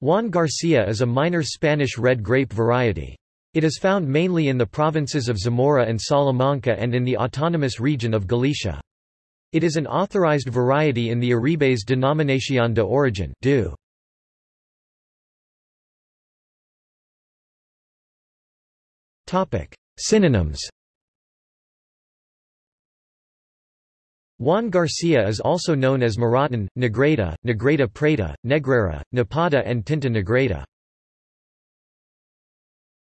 Juan Garcia is a minor Spanish red grape variety. It is found mainly in the provinces of Zamora and Salamanca and in the autonomous region of Galicia. It is an authorized variety in the Arribes Denominación de Origen. Synonyms Juan Garcia is also known as Moraton, Negreda, Negreda preta, Negrera, Nepada and Tinta Negreda.